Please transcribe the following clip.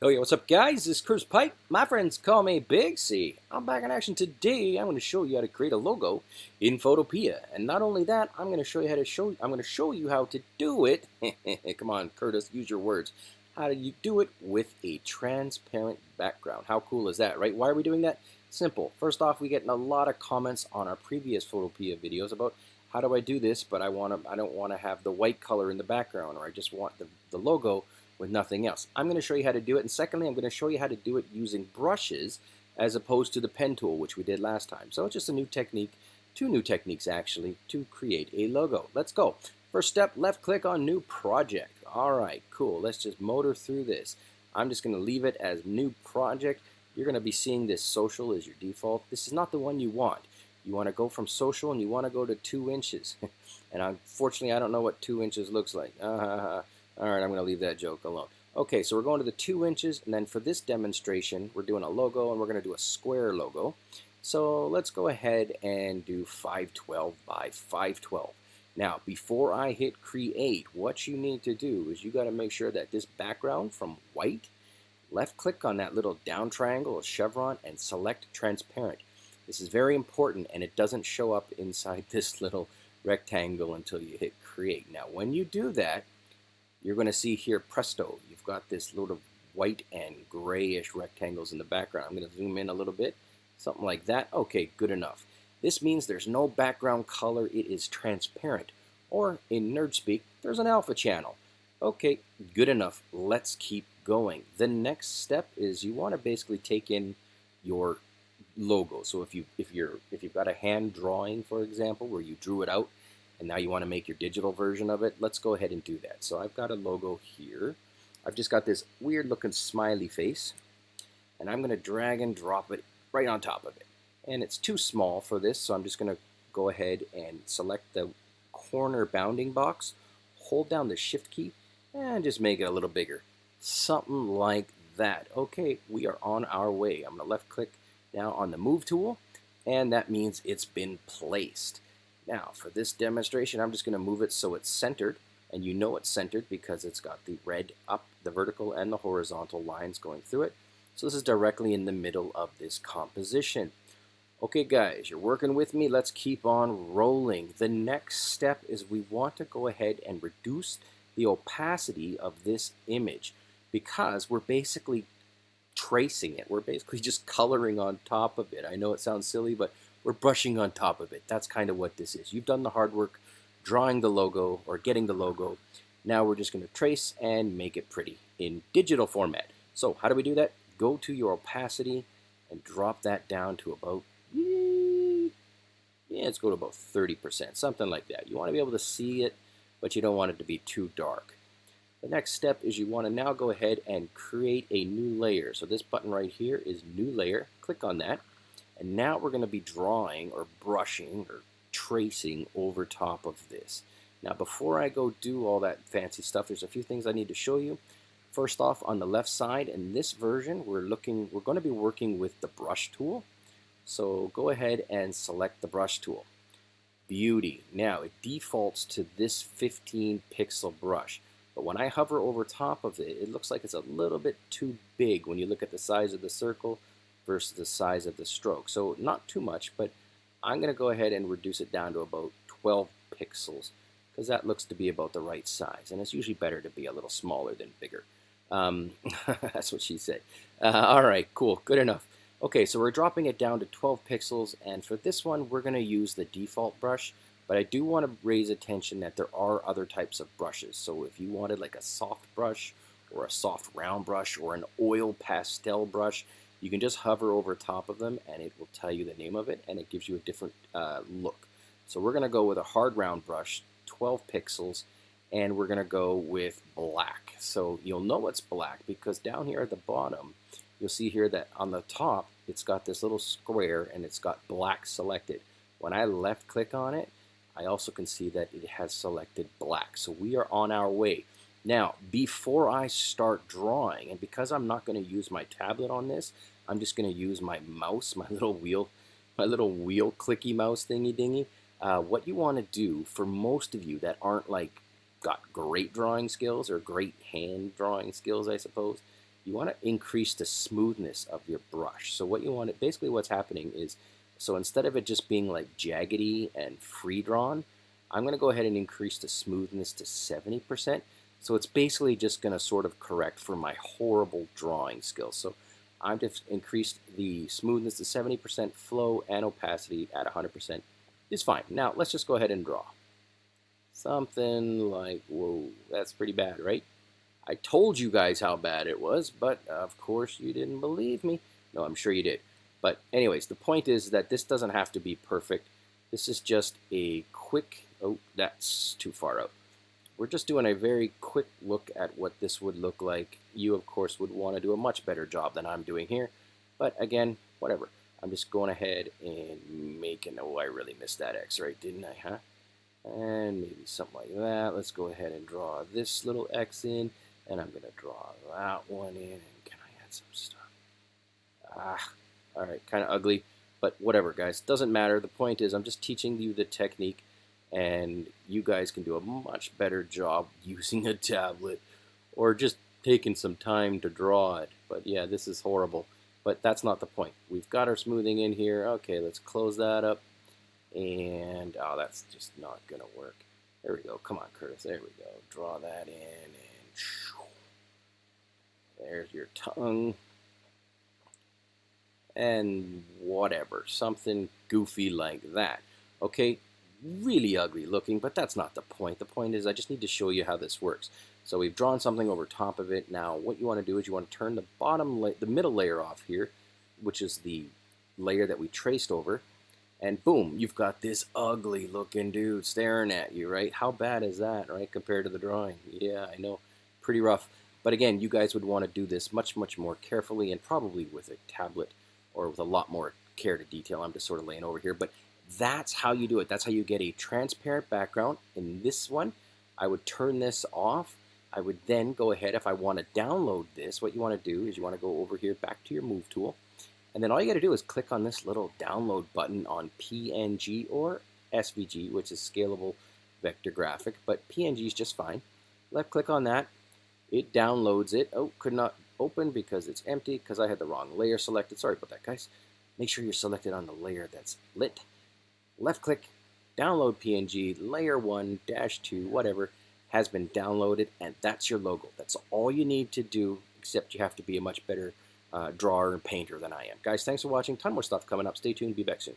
Oh yeah, what's up guys? This is Chris Pipe. My friends call me Big C. I'm back in action today. I'm going to show you how to create a logo in Photopea. And not only that, I'm going to show you how to show I'm going to show you how to do it. Come on, Curtis, use your words. How do you do it with a transparent background? How cool is that, right? Why are we doing that? Simple. First off, we get a lot of comments on our previous Photopea videos about how do I do this, but I want to I don't want to have the white color in the background or I just want the, the logo with nothing else. I'm going to show you how to do it, and secondly, I'm going to show you how to do it using brushes as opposed to the pen tool, which we did last time. So it's just a new technique, two new techniques actually, to create a logo. Let's go. First step, left click on New Project. All right, cool. Let's just motor through this. I'm just going to leave it as New Project. You're going to be seeing this social as your default. This is not the one you want. You want to go from social and you want to go to two inches. and unfortunately, I don't know what two inches looks like. Uh, all right, I'm going to leave that joke alone. Okay, so we're going to the two inches, and then for this demonstration, we're doing a logo, and we're going to do a square logo. So let's go ahead and do 512 by 512. Now, before I hit create, what you need to do is you got to make sure that this background from white, left click on that little down triangle or chevron and select transparent. This is very important and it doesn't show up inside this little rectangle until you hit create. Now, when you do that, you're going to see here, presto, you've got this little white and grayish rectangles in the background. I'm going to zoom in a little bit, something like that. Okay, good enough. This means there's no background color. It is transparent. Or in nerd speak, there's an alpha channel. Okay, good enough. Let's keep going. The next step is you want to basically take in your logo. So if you if you're if you've got a hand drawing, for example, where you drew it out and now you want to make your digital version of it, let's go ahead and do that. So I've got a logo here. I've just got this weird looking smiley face and I'm going to drag and drop it right on top of it. And it's too small for this, so I'm just going to go ahead and select the corner bounding box, hold down the shift key, and just make it a little bigger. Something like that. Okay, we are on our way. I'm going to left click now on the move tool, and that means it's been placed. Now, for this demonstration, I'm just going to move it so it's centered, and you know it's centered because it's got the red up, the vertical and the horizontal lines going through it. So this is directly in the middle of this composition. Okay guys, you're working with me. Let's keep on rolling. The next step is we want to go ahead and reduce the opacity of this image because we're basically tracing it. We're basically just coloring on top of it. I know it sounds silly, but we're brushing on top of it. That's kind of what this is. You've done the hard work drawing the logo or getting the logo. Now we're just going to trace and make it pretty in digital format. So how do we do that? Go to your opacity and drop that down to about, yeah, let's go to about 30%, something like that. You want to be able to see it, but you don't want it to be too dark. The next step is you want to now go ahead and create a new layer. So this button right here is new layer. Click on that. And now we're going to be drawing or brushing or tracing over top of this. Now before I go do all that fancy stuff, there's a few things I need to show you. First off, on the left side, in this version, we're looking, we're going to be working with the brush tool. So go ahead and select the brush tool. Beauty. Now it defaults to this 15 pixel brush. But when I hover over top of it, it looks like it's a little bit too big when you look at the size of the circle versus the size of the stroke. So not too much, but I'm going to go ahead and reduce it down to about 12 pixels because that looks to be about the right size. And it's usually better to be a little smaller than bigger. Um, that's what she said. Uh, all right, cool, good enough. Okay, so we're dropping it down to 12 pixels, and for this one, we're going to use the default brush, but I do want to raise attention that there are other types of brushes. So if you wanted like a soft brush, or a soft round brush, or an oil pastel brush, you can just hover over top of them and it will tell you the name of it and it gives you a different uh, look. So we're going to go with a hard round brush, 12 pixels, and we're going to go with black. So you'll know it's black because down here at the bottom, you'll see here that on the top, it's got this little square and it's got black selected. When I left click on it, I also can see that it has selected black. So we are on our way. Now, before I start drawing, and because I'm not going to use my tablet on this, I'm just going to use my mouse, my little wheel, my little wheel clicky mouse thingy dingy. Uh, what you want to do for most of you that aren't like got great drawing skills or great hand drawing skills, I suppose, you want to increase the smoothness of your brush. So what you want to, basically what's happening is, so instead of it just being like jaggedy and free drawn, I'm going to go ahead and increase the smoothness to 70%. So it's basically just going to sort of correct for my horrible drawing skills. So I've just increased the smoothness to 70%, flow and opacity at 100% is fine. Now let's just go ahead and draw. Something like, whoa, that's pretty bad, right? I told you guys how bad it was, but of course you didn't believe me. No, I'm sure you did. But anyways, the point is that this doesn't have to be perfect. This is just a quick, oh, that's too far out. We're just doing a very quick look at what this would look like. You, of course, would want to do a much better job than I'm doing here. But again, whatever. I'm just going ahead and making, oh, I really missed that X, right? Didn't I, huh? And maybe something like that. Let's go ahead and draw this little X in. And I'm going to draw that one in. And can I add some stuff? Ah, all right, kind of ugly. But whatever, guys. Doesn't matter. The point is I'm just teaching you the technique. And you guys can do a much better job using a tablet. Or just taking some time to draw it. But yeah, this is horrible. But that's not the point. We've got our smoothing in here. Okay, let's close that up. And, oh, that's just not going to work. There we go. Come on, Curtis. There we go. Draw that in. And there's your tongue. And whatever. Something goofy like that. Okay, really ugly looking, but that's not the point. The point is I just need to show you how this works. So we've drawn something over top of it. Now what you want to do is you want to turn the bottom, the middle layer off here, which is the layer that we traced over, and boom, you've got this ugly looking dude staring at you, right? How bad is that, right, compared to the drawing? Yeah, I know, pretty rough. But again, you guys would want to do this much, much more carefully and probably with a tablet or with a lot more care to detail. I'm just sort of laying over here, but that's how you do it. That's how you get a transparent background. In this one, I would turn this off I would then go ahead, if I want to download this, what you want to do is you want to go over here back to your Move tool. And then all you got to do is click on this little download button on PNG or SVG, which is scalable vector graphic, but PNG is just fine. Left click on that. It downloads it. Oh, could not open because it's empty because I had the wrong layer selected. Sorry about that, guys. Make sure you're selected on the layer that's lit. Left click, download PNG, layer 1, dash 2, whatever has been downloaded and that's your logo. That's all you need to do except you have to be a much better uh, drawer and painter than I am. Guys, thanks for watching. Ton more stuff coming up. Stay tuned. Be back soon.